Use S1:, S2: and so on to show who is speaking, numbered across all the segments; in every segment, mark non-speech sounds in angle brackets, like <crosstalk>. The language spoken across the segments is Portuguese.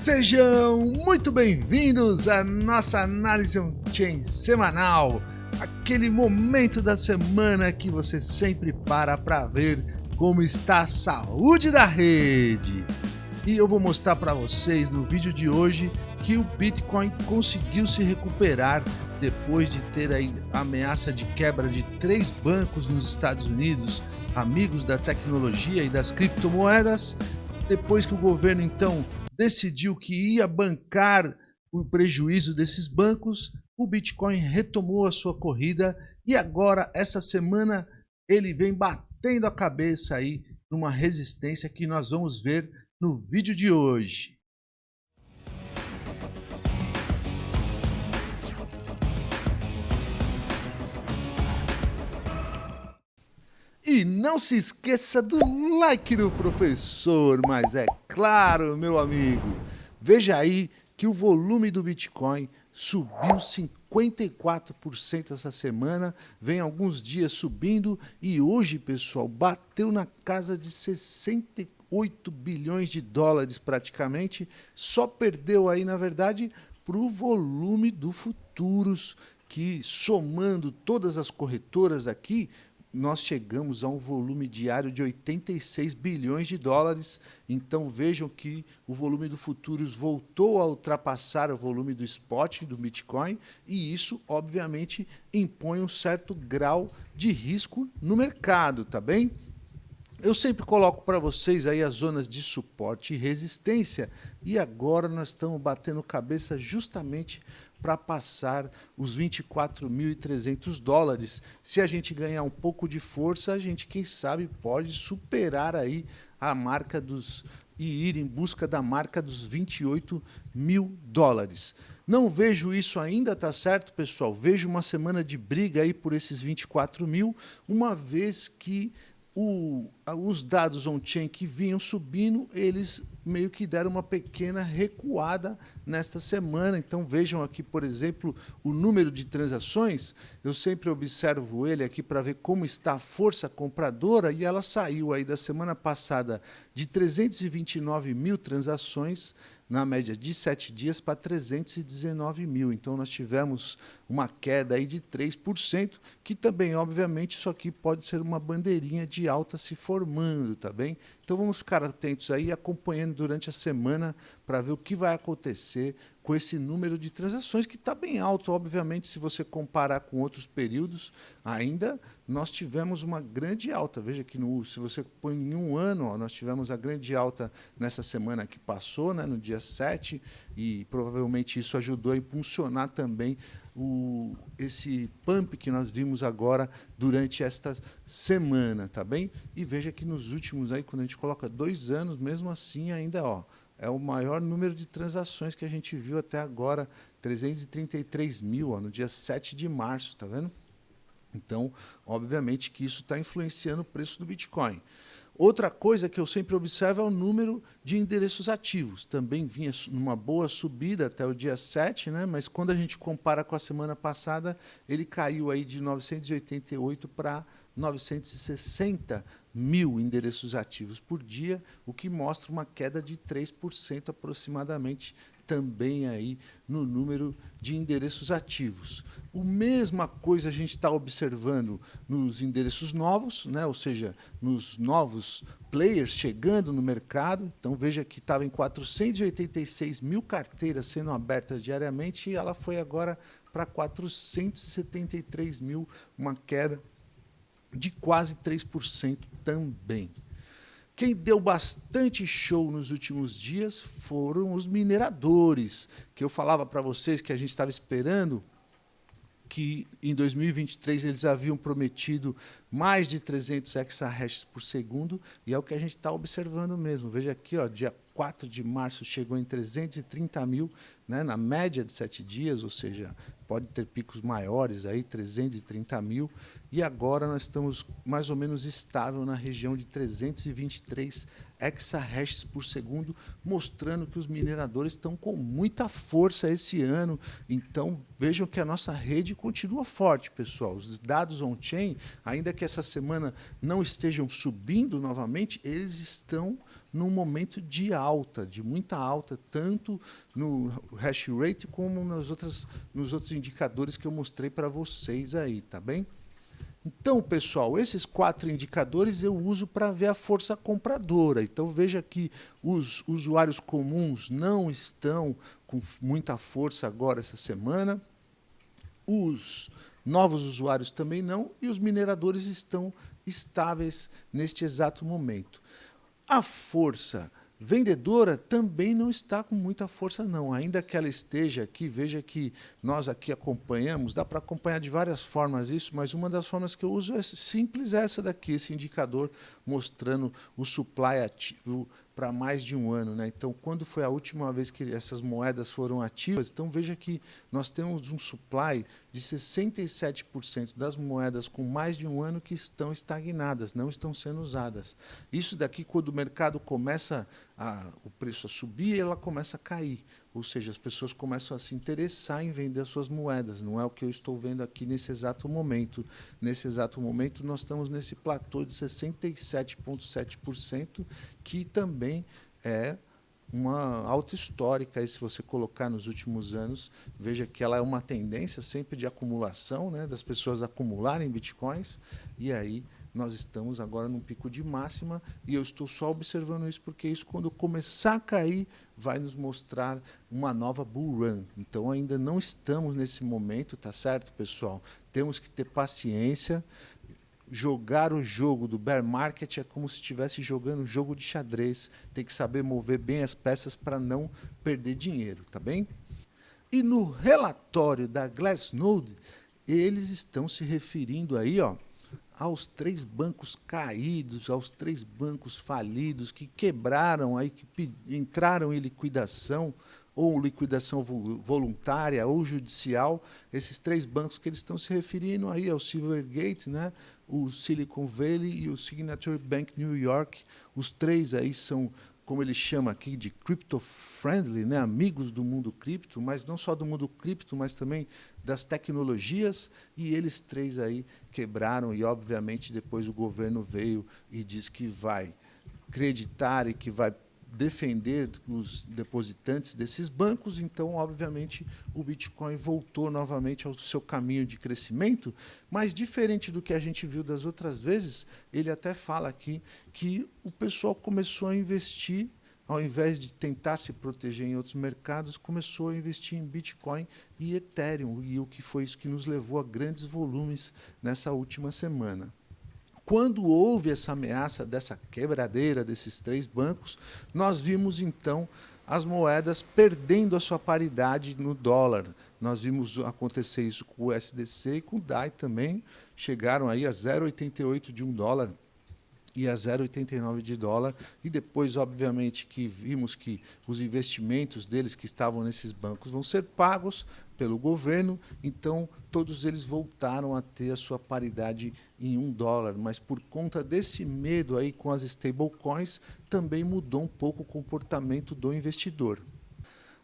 S1: Sejam muito bem-vindos à nossa análise on-chain semanal, aquele momento da semana que você sempre para para ver como está a saúde da rede. E eu vou mostrar para vocês no vídeo de hoje que o Bitcoin conseguiu se recuperar depois de ter a ameaça de quebra de três bancos nos Estados Unidos, amigos da tecnologia e das criptomoedas, depois que o governo então decidiu que ia bancar o prejuízo desses bancos, o Bitcoin retomou a sua corrida e agora, essa semana, ele vem batendo a cabeça aí numa resistência que nós vamos ver no vídeo de hoje. E não se esqueça do like do professor, mas é claro, meu amigo, veja aí que o volume do Bitcoin subiu 54% essa semana, vem alguns dias subindo e hoje, pessoal, bateu na casa de 68 bilhões de dólares praticamente, só perdeu aí, na verdade, para o volume do futuros, que somando todas as corretoras aqui, nós chegamos a um volume diário de 86 bilhões de dólares. Então vejam que o volume do futuros voltou a ultrapassar o volume do spot, do Bitcoin, e isso, obviamente, impõe um certo grau de risco no mercado, tá bem? Eu sempre coloco para vocês aí as zonas de suporte e resistência, e agora nós estamos batendo cabeça justamente para passar os 24.300 dólares. Se a gente ganhar um pouco de força, a gente, quem sabe, pode superar aí a marca dos e ir em busca da marca dos 28 mil dólares. Não vejo isso ainda, tá certo, pessoal? Vejo uma semana de briga aí por esses 24 mil, uma vez que o, os dados on-chain que vinham subindo, eles meio que deram uma pequena recuada nesta semana. Então vejam aqui, por exemplo, o número de transações. Eu sempre observo ele aqui para ver como está a força compradora e ela saiu aí da semana passada de 329 mil transações na média de 7 dias para 319 mil. Então, nós tivemos uma queda aí de 3%, que também, obviamente, isso aqui pode ser uma bandeirinha de alta se formando, tá bem? Então, vamos ficar atentos aí, acompanhando durante a semana para ver o que vai acontecer com esse número de transações, que está bem alto, obviamente, se você comparar com outros períodos, ainda nós tivemos uma grande alta. Veja que no, se você põe em um ano, ó, nós tivemos a grande alta nessa semana que passou, né, no dia 7, e provavelmente isso ajudou a impulsionar também o, esse pump que nós vimos agora durante esta semana, tá bem? E veja que nos últimos, aí, quando a gente coloca dois anos, mesmo assim, ainda ó, é o maior número de transações que a gente viu até agora, 333 mil, ó, no dia 7 de março, tá vendo? Então, obviamente que isso está influenciando o preço do Bitcoin. Outra coisa que eu sempre observo é o número de endereços ativos. Também vinha numa boa subida até o dia 7, né? mas quando a gente compara com a semana passada, ele caiu aí de 988 para 960 mil endereços ativos por dia, o que mostra uma queda de 3% aproximadamente também aí no número de endereços ativos. A mesma coisa a gente está observando nos endereços novos, né? ou seja, nos novos players chegando no mercado. Então veja que estava em 486 mil carteiras sendo abertas diariamente e ela foi agora para 473 mil, uma queda de quase 3% também. Quem deu bastante show nos últimos dias foram os mineradores, que eu falava para vocês que a gente estava esperando que em 2023 eles haviam prometido mais de 300 exahashes por segundo, e é o que a gente está observando mesmo. Veja aqui, ó, dia 4 de março chegou em 330 mil, né, na média de sete dias, ou seja, pode ter picos maiores, aí 330 mil, e agora nós estamos mais ou menos estável na região de 323 exahashes por segundo, mostrando que os mineradores estão com muita força esse ano. Então, vejam que a nossa rede continua forte, pessoal. Os dados on-chain, ainda que essa semana não estejam subindo novamente, eles estão num momento de alta, de muita alta, tanto no hash rate como nas outras, nos outros indicadores que eu mostrei para vocês aí, tá bem? Então, pessoal, esses quatro indicadores eu uso para ver a força compradora. Então, veja que os usuários comuns não estão com muita força agora essa semana. Os novos usuários também não. E os mineradores estão estáveis neste exato momento. A força vendedora também não está com muita força, não. Ainda que ela esteja aqui, veja que nós aqui acompanhamos, dá para acompanhar de várias formas isso, mas uma das formas que eu uso é simples essa daqui, esse indicador mostrando o supply ativo para mais de um ano. Né? Então, quando foi a última vez que essas moedas foram ativas? Então, veja que nós temos um supply de 67% das moedas com mais de um ano que estão estagnadas, não estão sendo usadas. Isso daqui, quando o mercado começa, a, o preço a subir, ela começa a cair. Ou seja, as pessoas começam a se interessar em vender as suas moedas. Não é o que eu estou vendo aqui nesse exato momento. Nesse exato momento, nós estamos nesse platô de 67,7%, que também é uma alta histórica, se você colocar nos últimos anos, veja que ela é uma tendência sempre de acumulação, né, das pessoas acumularem bitcoins, e aí nós estamos agora num pico de máxima e eu estou só observando isso porque isso, quando começar a cair, vai nos mostrar uma nova bull run. Então, ainda não estamos nesse momento, tá certo, pessoal? Temos que ter paciência. Jogar o jogo do bear market é como se estivesse jogando um jogo de xadrez. Tem que saber mover bem as peças para não perder dinheiro, tá bem? E no relatório da Glassnode, eles estão se referindo aí, ó, aos três bancos caídos, aos três bancos falidos, que quebraram, aí, que entraram em liquidação, ou liquidação voluntária ou judicial, esses três bancos que eles estão se referindo aí ao Silvergate, né, o Silicon Valley e o Signature Bank New York, os três aí são como ele chama aqui, de crypto-friendly, né? amigos do mundo cripto, mas não só do mundo cripto, mas também das tecnologias, e eles três aí quebraram, e obviamente depois o governo veio e disse que vai acreditar e que vai defender os depositantes desses bancos, então, obviamente, o Bitcoin voltou novamente ao seu caminho de crescimento, mas diferente do que a gente viu das outras vezes, ele até fala aqui que o pessoal começou a investir, ao invés de tentar se proteger em outros mercados, começou a investir em Bitcoin e Ethereum, e o que foi isso que nos levou a grandes volumes nessa última semana. Quando houve essa ameaça dessa quebradeira desses três bancos, nós vimos então as moedas perdendo a sua paridade no dólar. Nós vimos acontecer isso com o SDC e com o DAI também, chegaram aí a 0,88 de um dólar e a 0,89 de dólar. E depois, obviamente, que vimos que os investimentos deles que estavam nesses bancos vão ser pagos pelo governo, então todos eles voltaram a ter a sua paridade em um dólar. Mas por conta desse medo aí com as stablecoins, também mudou um pouco o comportamento do investidor.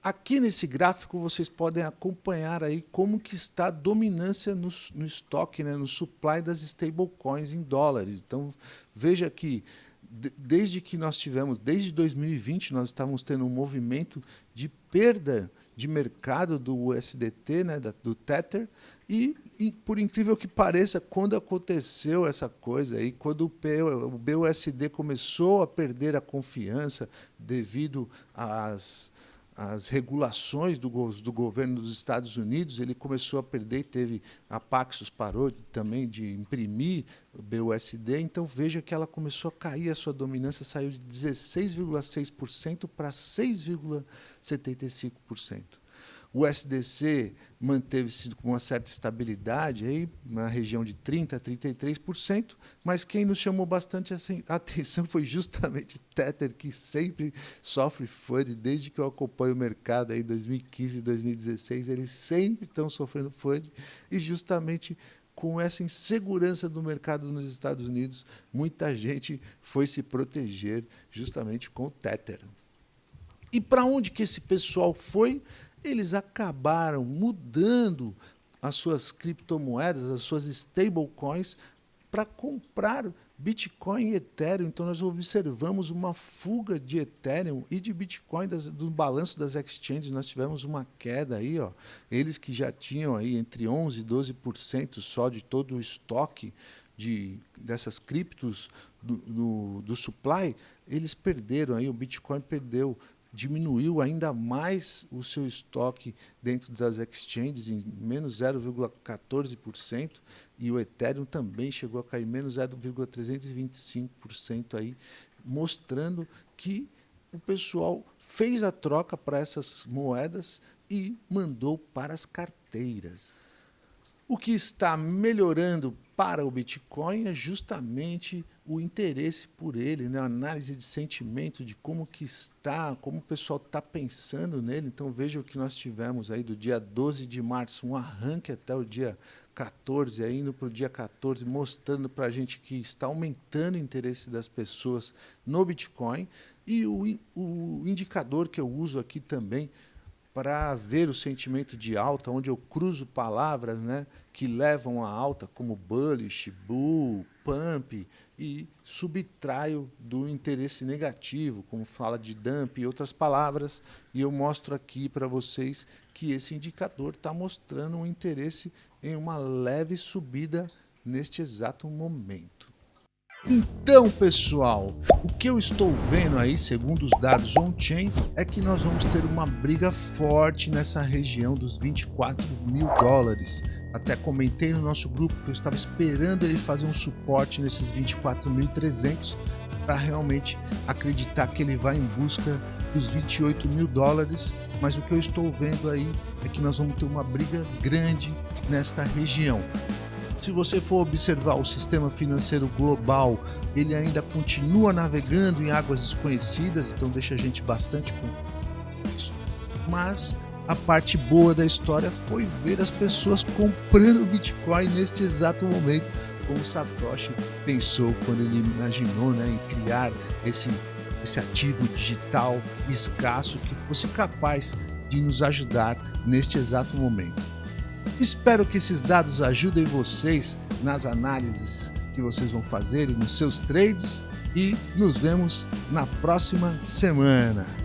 S1: Aqui nesse gráfico vocês podem acompanhar aí como que está a dominância no, no estoque, né, no supply das stablecoins em dólares. Então veja que desde que nós tivemos, desde 2020, nós estávamos tendo um movimento de perda de mercado do USDT, né, do Tether, e, e, por incrível que pareça, quando aconteceu essa coisa aí, quando o, o BUSD começou a perder a confiança devido às as regulações do, do, governo dos Estados Unidos, ele começou a perder, teve a Paxos parou também de imprimir o BUSD, então veja que ela começou a cair, a sua dominância saiu de 16,6% para 6,75%. O SDC manteve-se com uma certa estabilidade, aí, na região de 30% a 33%, mas quem nos chamou bastante <laughs> atenção foi justamente Tether, que sempre sofre FUD, desde que eu acompanho o mercado em 2015 e 2016, eles sempre estão sofrendo FUD, e justamente com essa insegurança do mercado nos Estados Unidos, muita gente foi se proteger justamente com o Tether. E para onde que esse pessoal foi? Eles acabaram mudando as suas criptomoedas, as suas stablecoins, para comprar Bitcoin e Ethereum, então nós observamos uma fuga de Ethereum e de Bitcoin das, do balanço das exchanges, nós tivemos uma queda aí, ó, eles que já tinham aí entre 11 e 12% só de todo o estoque de, dessas criptos do, do, do supply, eles perderam aí, o Bitcoin perdeu diminuiu ainda mais o seu estoque dentro das exchanges em menos 0,14% e o Ethereum também chegou a cair menos 0,325% aí, mostrando que o pessoal fez a troca para essas moedas e mandou para as carteiras. O que está melhorando para o Bitcoin é justamente o interesse por ele, né? a análise de sentimento de como que está, como o pessoal está pensando nele. Então veja o que nós tivemos aí do dia 12 de março, um arranque até o dia 14, aí indo para o dia 14, mostrando para a gente que está aumentando o interesse das pessoas no Bitcoin. E o, o indicador que eu uso aqui também para ver o sentimento de alta, onde eu cruzo palavras né, que levam a alta, como bullish, bull, pump, e subtraio do interesse negativo, como fala de dump e outras palavras, e eu mostro aqui para vocês que esse indicador está mostrando um interesse em uma leve subida neste exato momento. Então, pessoal, o que eu estou vendo aí, segundo os dados on-chain, é que nós vamos ter uma briga forte nessa região dos 24 mil dólares. Até comentei no nosso grupo que eu estava esperando ele fazer um suporte nesses 24.300 para realmente acreditar que ele vai em busca dos 28 mil dólares, mas o que eu estou vendo aí é que nós vamos ter uma briga grande nesta região. Se você for observar o sistema financeiro global, ele ainda continua navegando em águas desconhecidas, então deixa a gente bastante confuso. Mas a parte boa da história foi ver as pessoas comprando Bitcoin neste exato momento, como Satoshi pensou quando ele imaginou né, em criar esse, esse ativo digital escasso que fosse capaz de nos ajudar neste exato momento. Espero que esses dados ajudem vocês nas análises que vocês vão fazer nos seus trades e nos vemos na próxima semana.